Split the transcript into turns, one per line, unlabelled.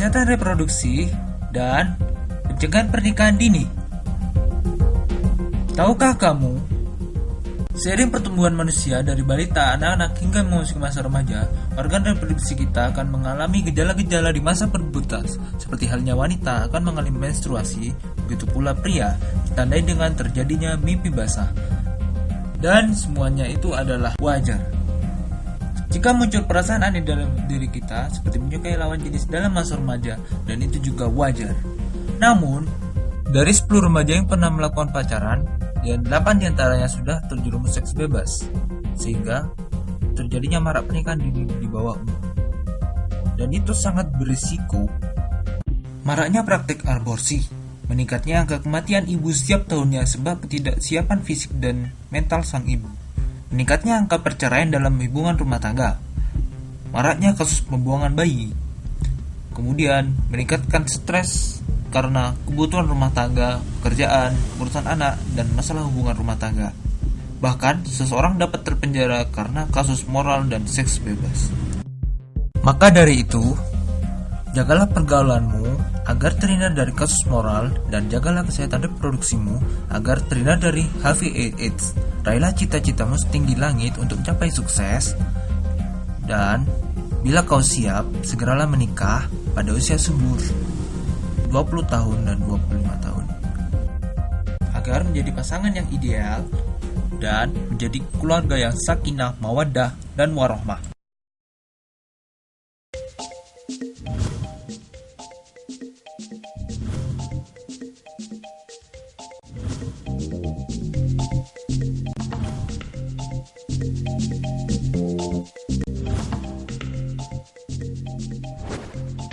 kesehatan reproduksi, dan pencegahan pernikahan dini. Tahukah kamu, seiring pertumbuhan manusia dari balita, anak-anak hingga memasuki masa remaja, organ reproduksi kita akan mengalami gejala-gejala di masa pubertas, seperti halnya wanita akan mengalami menstruasi, begitu pula pria, ditandai dengan terjadinya mimpi basah. Dan semuanya itu adalah wajar. Jika muncul perasaan aneh dalam diri kita, seperti menyukai lawan jenis dalam masa remaja, dan itu juga wajar. Namun, dari 10 remaja yang pernah melakukan pacaran, dan 8 di antaranya sudah terjerumus seks bebas, sehingga terjadinya marak pernikahan dini di bawah umur. Dan itu sangat berisiko. Maraknya praktik aborsi, meningkatnya angka kematian ibu setiap tahunnya sebab ketidaksiapan fisik dan mental sang ibu meningkatnya angka perceraian dalam hubungan rumah tangga, maraknya kasus pembuangan bayi, kemudian meningkatkan stres karena kebutuhan rumah tangga, pekerjaan, urusan anak, dan masalah hubungan rumah tangga. Bahkan, seseorang dapat terpenjara karena kasus moral dan seks bebas. Maka dari itu, jagalah pergaulanmu agar terhindar dari kasus moral dan jagalah kesehatan reproduksimu agar terhindar dari HIV/AIDS. Raihlah cita-citamu setinggi langit untuk mencapai sukses dan bila kau siap, segeralah menikah pada usia subur 20 tahun dan 25 tahun agar menjadi pasangan yang ideal dan menjadi keluarga yang sakinah, mawaddah, dan warohmah. ・うん。